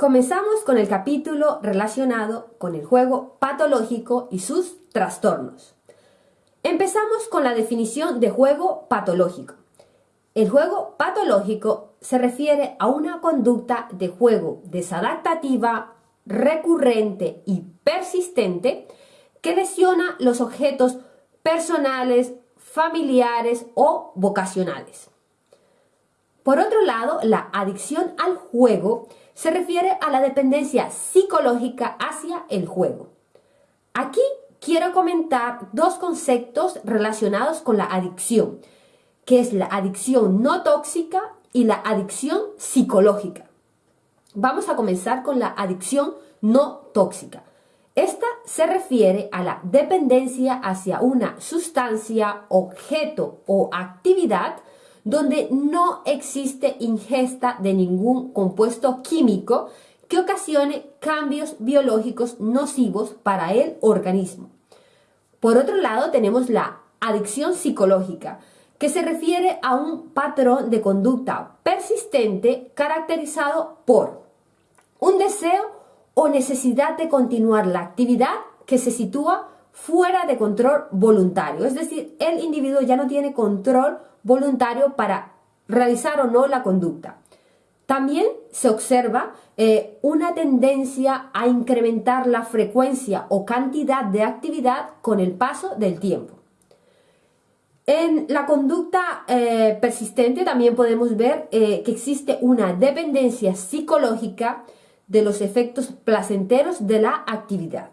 Comenzamos con el capítulo relacionado con el juego patológico y sus trastornos. Empezamos con la definición de juego patológico. El juego patológico se refiere a una conducta de juego desadaptativa, recurrente y persistente que lesiona los objetos personales, familiares o vocacionales. Por otro lado, la adicción al juego se refiere a la dependencia psicológica hacia el juego. Aquí quiero comentar dos conceptos relacionados con la adicción, que es la adicción no tóxica y la adicción psicológica. Vamos a comenzar con la adicción no tóxica. Esta se refiere a la dependencia hacia una sustancia, objeto o actividad donde no existe ingesta de ningún compuesto químico que ocasione cambios biológicos nocivos para el organismo. Por otro lado, tenemos la adicción psicológica, que se refiere a un patrón de conducta persistente caracterizado por un deseo o necesidad de continuar la actividad que se sitúa fuera de control voluntario. Es decir, el individuo ya no tiene control voluntario para realizar o no la conducta. También se observa eh, una tendencia a incrementar la frecuencia o cantidad de actividad con el paso del tiempo. En la conducta eh, persistente también podemos ver eh, que existe una dependencia psicológica de los efectos placenteros de la actividad.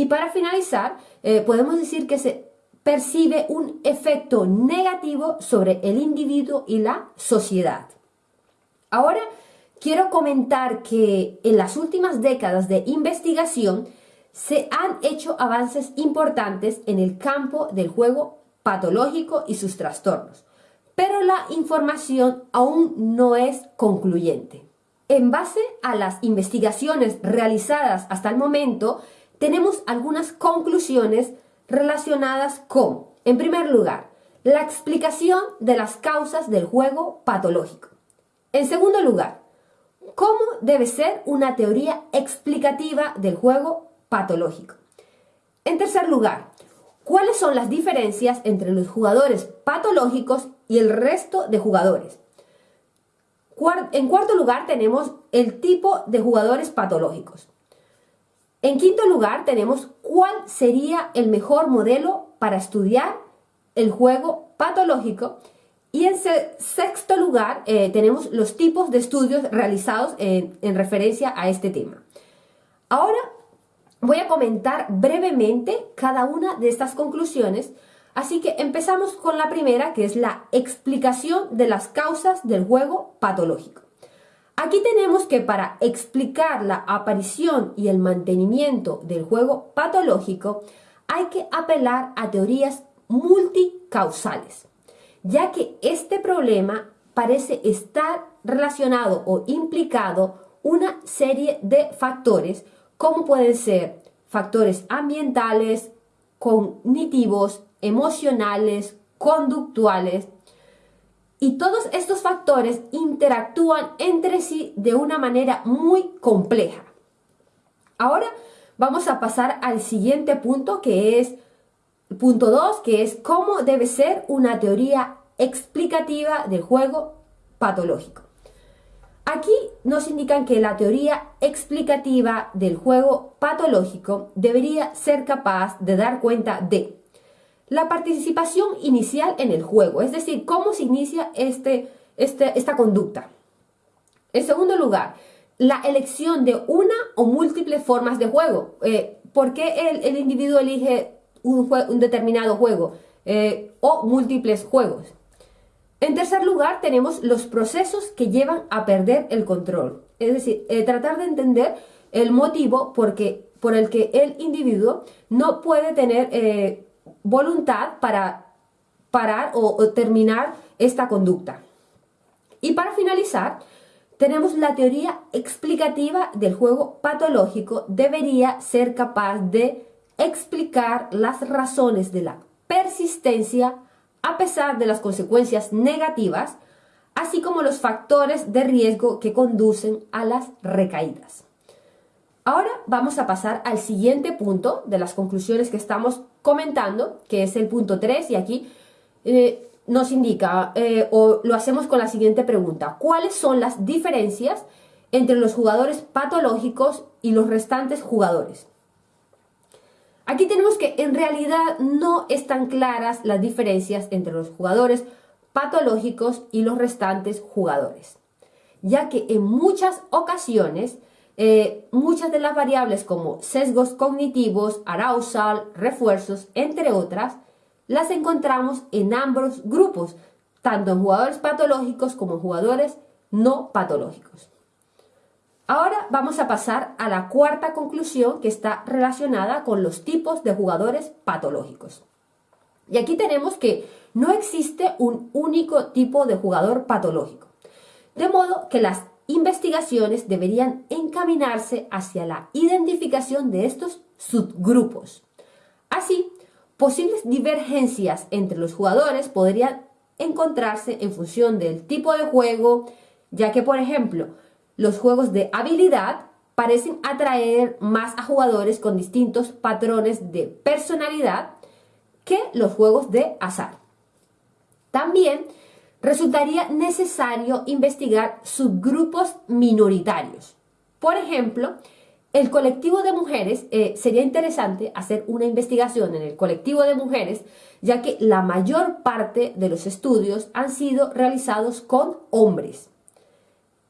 Y para finalizar, eh, podemos decir que se percibe un efecto negativo sobre el individuo y la sociedad. Ahora, quiero comentar que en las últimas décadas de investigación se han hecho avances importantes en el campo del juego patológico y sus trastornos, pero la información aún no es concluyente. En base a las investigaciones realizadas hasta el momento, tenemos algunas conclusiones relacionadas con, en primer lugar, la explicación de las causas del juego patológico. En segundo lugar, cómo debe ser una teoría explicativa del juego patológico. En tercer lugar, ¿Cuáles son las diferencias entre los jugadores patológicos y el resto de jugadores? En cuarto lugar tenemos el tipo de jugadores patológicos. En quinto lugar tenemos cuál sería el mejor modelo para estudiar el juego patológico. Y en sexto lugar eh, tenemos los tipos de estudios realizados en, en referencia a este tema. Ahora Voy a comentar brevemente cada una de estas conclusiones, así que empezamos con la primera, que es la explicación de las causas del juego patológico. Aquí tenemos que para explicar la aparición y el mantenimiento del juego patológico hay que apelar a teorías multicausales, ya que este problema parece estar relacionado o implicado una serie de factores como pueden ser factores ambientales, cognitivos, emocionales, conductuales. Y todos estos factores interactúan entre sí de una manera muy compleja. Ahora vamos a pasar al siguiente punto que es punto 2, que es cómo debe ser una teoría explicativa del juego patológico. Aquí nos indican que la teoría explicativa del juego patológico debería ser capaz de dar cuenta de la participación inicial en el juego, es decir, cómo se inicia este, este esta conducta. En segundo lugar, la elección de una o múltiples formas de juego. Eh, ¿Por qué el, individuo elige un, un determinado juego eh, o múltiples juegos? En tercer lugar, tenemos los procesos que llevan a perder el control. Es decir, eh, tratar de entender el motivo porque, por el que el individuo no puede tener voluntad para parar o, terminar esta conducta. Y para finalizar, tenemos la teoría explicativa del juego patológico debería ser capaz de explicar las razones de la persistencia a pesar de las consecuencias negativas, así como los factores de riesgo que conducen a las recaídas. Ahora vamos a pasar al siguiente punto de las conclusiones que estamos comentando, que es el punto 3, y aquí eh, nos indica, eh, o lo hacemos con la siguiente pregunta, ¿cuáles son las diferencias entre los jugadores patológicos y los restantes jugadores? Aquí tenemos que en realidad no están claras las diferencias entre los jugadores patológicos y los restantes jugadores, ya que en muchas ocasiones eh, muchas de las variables como sesgos cognitivos, arousal, refuerzos, entre otras, las encontramos en ambos grupos, tanto en jugadores patológicos como en jugadores no patológicos. Ahora vamos a pasar a la cuarta conclusión que está relacionada con los tipos de jugadores patológicos. Y aquí tenemos que no existe un único tipo de jugador patológico. De modo que las investigaciones deberían encaminarse hacia la identificación de estos subgrupos. Así, posibles divergencias entre los jugadores podrían encontrarse en función del tipo de juego, ya que, por ejemplo, los juegos de habilidad parecen atraer más a jugadores con distintos patrones de personalidad que los juegos de azar. También resultaría necesario investigar subgrupos minoritarios. Por ejemplo, el colectivo de mujeres, eh, sería interesante hacer una investigación en el colectivo de mujeres, ya que la mayor parte de los estudios han sido realizados con hombres.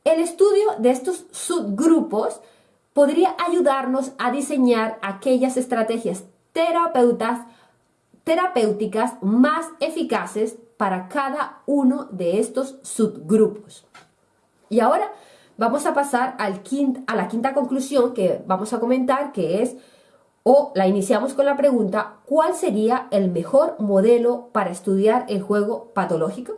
El estudio de estos subgrupos podría ayudarnos a diseñar aquellas estrategias terapéuticas más eficaces para cada uno de estos subgrupos. Y ahora vamos a pasar a la quinta conclusión que vamos a comentar, que es, o la iniciamos con la pregunta, ¿cuál sería el mejor modelo para estudiar el juego patológico?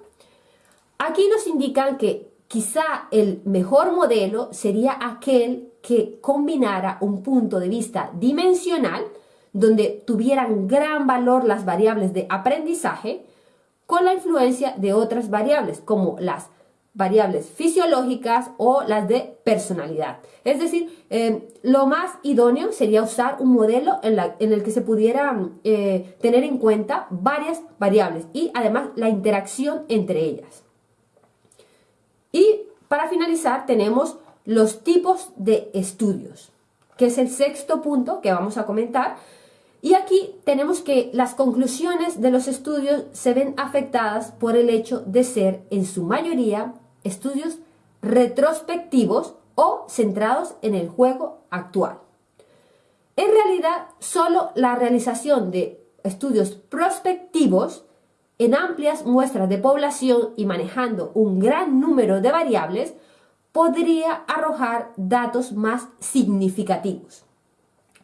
Aquí nos indican que quizá el mejor modelo sería aquel que combinara un punto de vista dimensional, donde tuvieran gran valor las variables de aprendizaje, con la influencia de otras variables, como las variables fisiológicas o las de personalidad. Es decir, eh, lo más idóneo sería usar un modelo en, el que se pudieran eh, tener en cuenta varias variables y además la interacción entre ellas. Y para finalizar tenemos los tipos de estudios, que es el sexto punto que vamos a comentar, y aquí tenemos que las conclusiones de los estudios se ven afectadas por el hecho de ser, en su mayoría, estudios retrospectivos o centrados en el juego actual. En realidad, solo la realización de estudios prospectivos en amplias muestras de población y manejando un gran número de variables podría arrojar datos más significativos.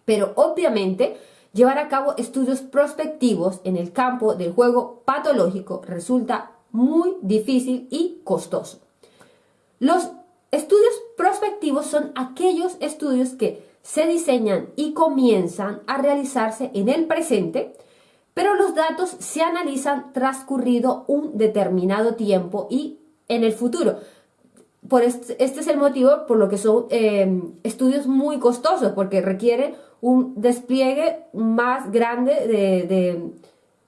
Pero obviamente, Llevar a cabo estudios prospectivos en el campo del juego patológico resulta muy difícil y costoso. Los estudios prospectivos son aquellos estudios que se diseñan y comienzan a realizarse en el presente, pero los datos se analizan transcurrido un determinado tiempo y en el futuro. Por este, es el motivo por lo que son eh, estudios muy costosos, porque requieren un despliegue más grande de,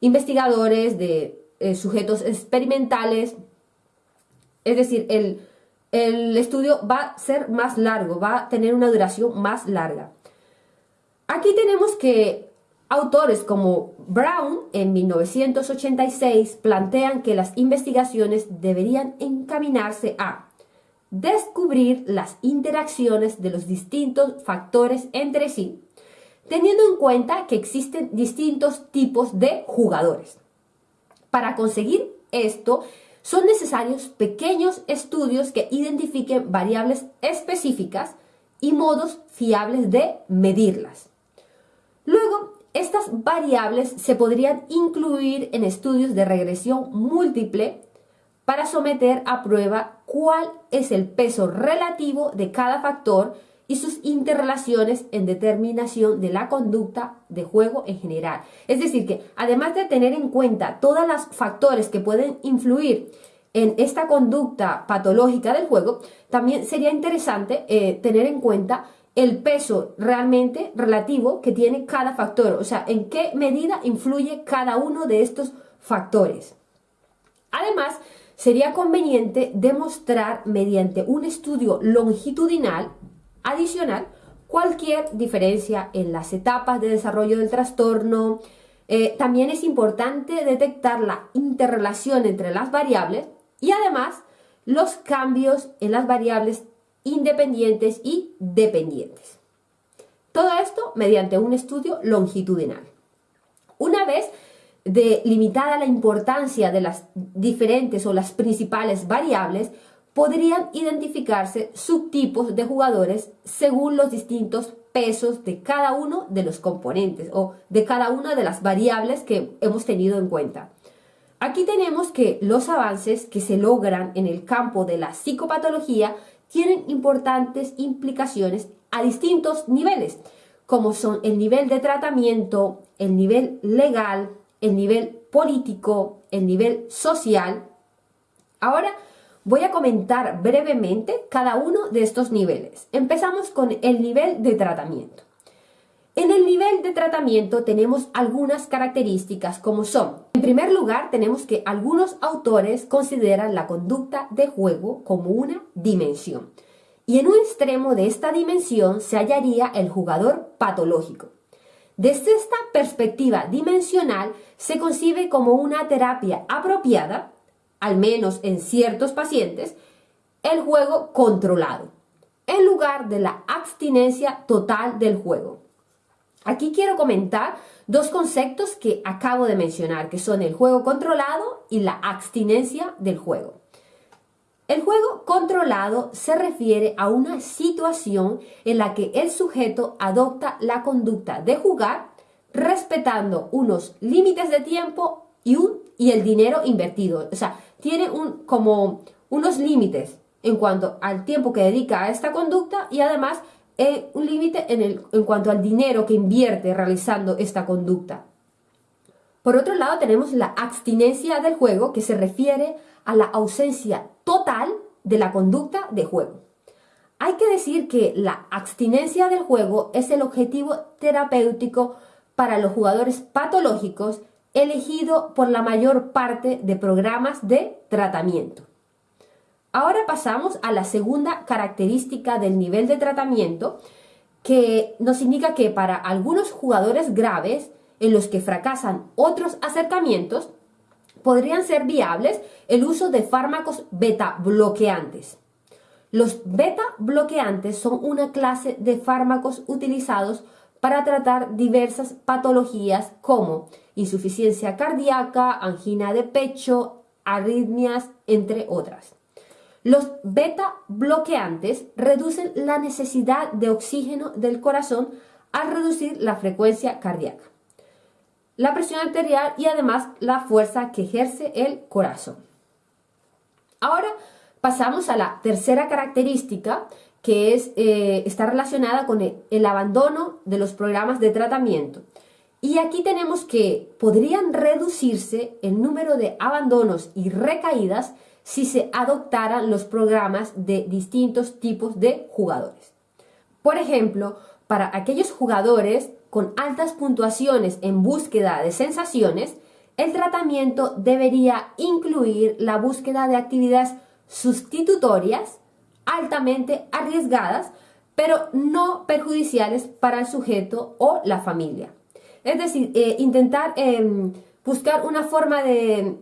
investigadores, de eh, sujetos experimentales. Es decir, el, el estudio va a ser más largo, va a tener una duración más larga. Aquí tenemos que autores como Brown en 1986 plantean que las investigaciones deberían encaminarse a descubrir las interacciones de los distintos factores entre sí, teniendo en cuenta que existen distintos tipos de jugadores. Para conseguir esto, son necesarios pequeños estudios que identifiquen variables específicas y modos fiables de medirlas. Luego, estas variables se podrían incluir en estudios de regresión múltiple para someter a prueba cuál es el peso relativo de cada factor y sus interrelaciones en determinación de la conducta de juego en general. Es decir, que además de tener en cuenta todos los factores que pueden influir en esta conducta patológica del juego, también sería interesante eh, tener en cuenta el peso realmente relativo que tiene cada factor, o sea, en qué medida influye cada uno de estos factores. Además, sería conveniente demostrar mediante un estudio longitudinal adicional cualquier diferencia en las etapas de desarrollo del trastorno. Eh, también es importante detectar la interrelación entre las variables y además los cambios en las variables independientes y dependientes. Todo esto mediante un estudio longitudinal. Una vez delimitada la importancia de las diferentes o las principales variables, podrían identificarse subtipos de jugadores según los distintos pesos de cada uno de los componentes o de cada una de las variables que hemos tenido en cuenta. Aquí tenemos que los avances que se logran en el campo de la psicopatología tienen importantes implicaciones a distintos niveles, como son el nivel de tratamiento, el nivel legal, el nivel político, el nivel social. Ahora voy a comentar brevemente cada uno de estos niveles. Empezamos con el nivel de tratamiento. En el nivel de tratamiento tenemos algunas características como son, en primer lugar tenemos que algunos autores consideran la conducta de juego como una dimensión y en un extremo de esta dimensión se hallaría el jugador patológico. Desde esta perspectiva dimensional se concibe como una terapia apropiada, al menos en ciertos pacientes, el juego controlado, en lugar de la abstinencia total del juego. Aquí quiero comentar dos conceptos que acabo de mencionar, que son el juego controlado y la abstinencia del juego. El juego controlado se refiere a una situación en la que el sujeto adopta la conducta de jugar respetando unos límites de tiempo y, el dinero invertido. O sea, tiene un, como unos límites en cuanto al tiempo que dedica a esta conducta y además un límite en, en cuanto al dinero que invierte realizando esta conducta. Por otro lado, tenemos la abstinencia del juego, que se refiere a la ausencia total de la conducta de juego. Hay que decir que la abstinencia del juego es el objetivo terapéutico para los jugadores patológicos elegido por la mayor parte de programas de tratamiento. Ahora pasamos a la segunda característica del nivel de tratamiento, que nos indica que para algunos jugadores graves, en los que fracasan otros acercamientos, podrían ser viables el uso de fármacos beta bloqueantes. Los beta bloqueantes son una clase de fármacos utilizados para tratar diversas patologías como insuficiencia cardíaca, angina de pecho, arritmias, entre otras. Los beta bloqueantes reducen la necesidad de oxígeno del corazón al reducir la frecuencia cardíaca, la presión arterial y además la fuerza que ejerce el corazón. Ahora pasamos a la tercera característica que es, eh, está relacionada con el abandono de los programas de tratamiento. Y aquí tenemos que podrían reducirse el número de abandonos y recaídas si se adoptaran los programas de distintos tipos de jugadores. Por ejemplo, para aquellos jugadores con altas puntuaciones en búsqueda de sensaciones, el tratamiento debería incluir la búsqueda de actividades sustitutorias altamente arriesgadas, pero no perjudiciales para el sujeto o la familia. Es decir, eh, intentar em, buscar una forma de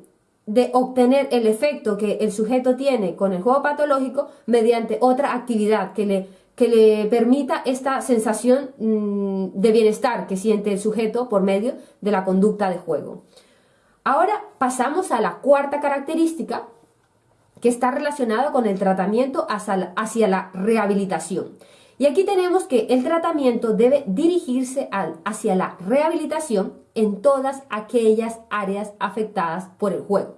obtener el efecto que el sujeto tiene con el juego patológico mediante otra actividad que le, que le permita esta sensación mm, de bienestar que siente el sujeto por medio de la conducta de juego. Ahora pasamos a la cuarta característica que está relacionada con el tratamiento hacia hacia la rehabilitación. Y aquí tenemos que el tratamiento debe dirigirse hacia la rehabilitación en todas aquellas áreas afectadas por el juego,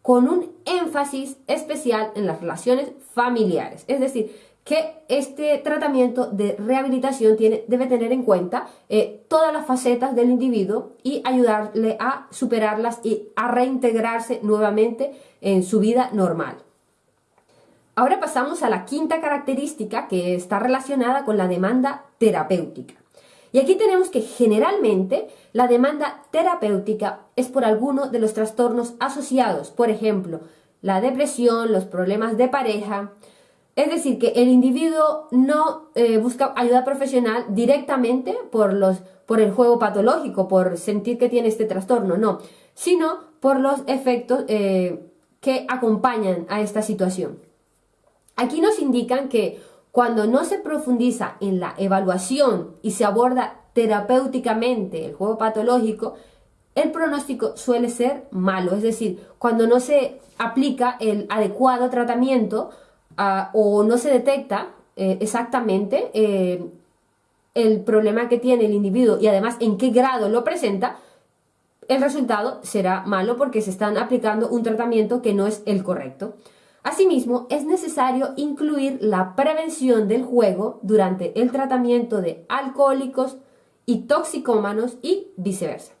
con un énfasis especial en las relaciones familiares. Es decir, que este tratamiento de rehabilitación tiene, debe tener en cuenta eh, todas las facetas del individuo y ayudarle a superarlas y a reintegrarse nuevamente en su vida normal. Ahora pasamos a la quinta característica que está relacionada con la demanda terapéutica. Y aquí tenemos que generalmente la demanda terapéutica es por alguno de los trastornos asociados, por ejemplo, la depresión, los problemas de pareja. Es decir, que el individuo no eh, busca ayuda profesional directamente por, los, por el juego patológico, por sentir que tiene este trastorno, no, sino por los efectos eh, que acompañan a esta situación. Aquí nos indican que cuando no se profundiza en la evaluación y se aborda terapéuticamente el juego patológico, el pronóstico suele ser malo, es decir, cuando no se aplica el adecuado tratamiento ah, o no se detecta eh, exactamente eh, el problema que tiene el individuo y además en qué grado lo presenta, el resultado será malo porque se están aplicando un tratamiento que no es el correcto. Asimismo, es necesario incluir la prevención del juego durante el tratamiento de alcohólicos y toxicómanos y viceversa.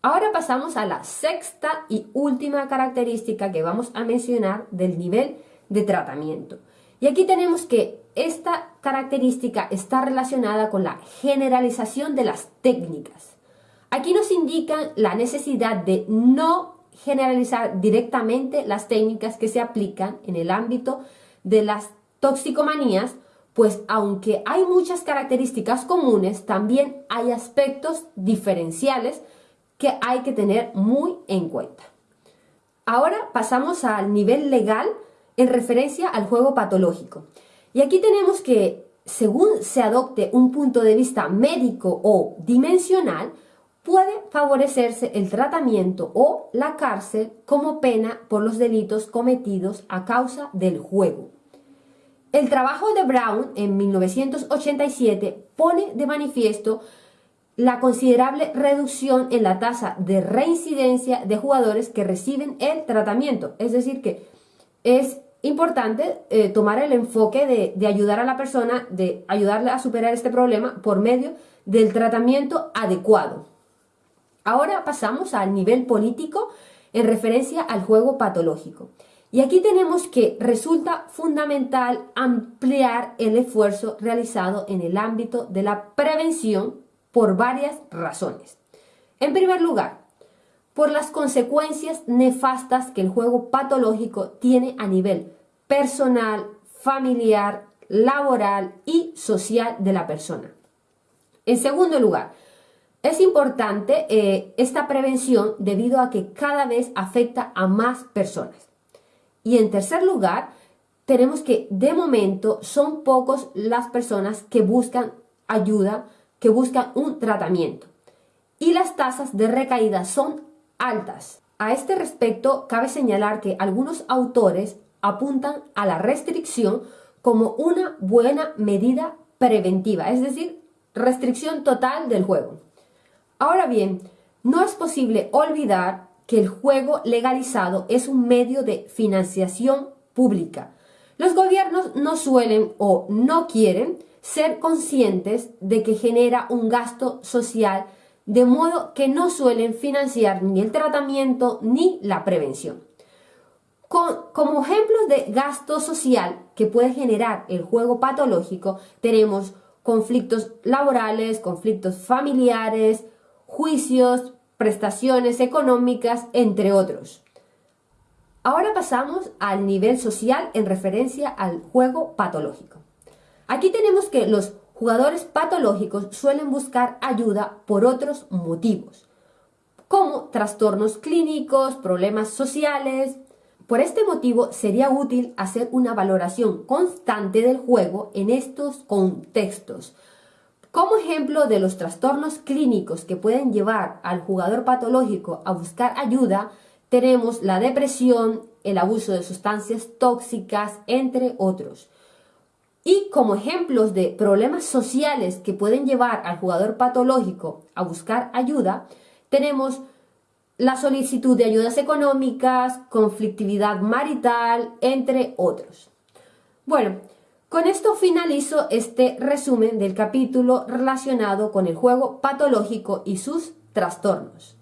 Ahora pasamos a la sexta y última característica que vamos a mencionar del nivel de tratamiento. Y aquí tenemos que esta característica está relacionada con la generalización de las técnicas. Aquí nos indican la necesidad de no generalizar directamente las técnicas que se aplican en el ámbito de las toxicomanías, pues aunque hay muchas características comunes, también hay aspectos diferenciales que hay que tener muy en cuenta. Ahora pasamos al nivel legal en referencia al juego patológico. Y aquí tenemos que, según se adopte un punto de vista médico o dimensional, puede favorecerse el tratamiento o la cárcel como pena por los delitos cometidos a causa del juego. El trabajo de Brown en 1987 pone de manifiesto la considerable reducción en la tasa de reincidencia de jugadores que reciben el tratamiento. Es decir, que es importante eh, tomar el enfoque de, de ayudar a la persona, de ayudarle a superar este problema por medio del tratamiento adecuado. Ahora pasamos al nivel político en referencia al juego patológico. Y aquí tenemos que resulta fundamental ampliar el esfuerzo realizado en el ámbito de la prevención por varias razones. En primer lugar, por las consecuencias nefastas que el juego patológico tiene a nivel personal, familiar, laboral y social de la persona. En segundo lugar, es importante eh, esta prevención debido a que cada vez afecta a más personas. Y en tercer lugar, tenemos que de momento son pocos las personas que buscan ayuda, que buscan un tratamiento. Y las tasas de recaída son altas. A este respecto, cabe señalar que algunos autores apuntan a la restricción como una buena medida preventiva, es decir, restricción total del juego. Ahora bien, no es posible olvidar que el juego legalizado es un medio de financiación pública. Los gobiernos no suelen o no quieren ser conscientes de que genera un gasto social, de modo que no suelen financiar ni el tratamiento ni la prevención. como ejemplos de gasto social que puede generar el juego patológico, tenemos conflictos laborales, conflictos familiares, juicios, prestaciones económicas, entre otros. Ahora pasamos al nivel social en referencia al juego patológico. Aquí tenemos que los jugadores patológicos suelen buscar ayuda por otros motivos, como trastornos clínicos, problemas sociales. Por este motivo sería útil hacer una valoración constante del juego en estos contextos, como ejemplo de los trastornos clínicos que pueden llevar al jugador patológico a buscar ayuda, tenemos la depresión, el abuso de sustancias tóxicas, entre otros. Y como ejemplos de problemas sociales que pueden llevar al jugador patológico a buscar ayuda, tenemos la solicitud de ayudas económicas, conflictividad marital, entre otros. Bueno, Con esto finalizo este resumen del capítulo relacionado con el juego patológico y sus trastornos.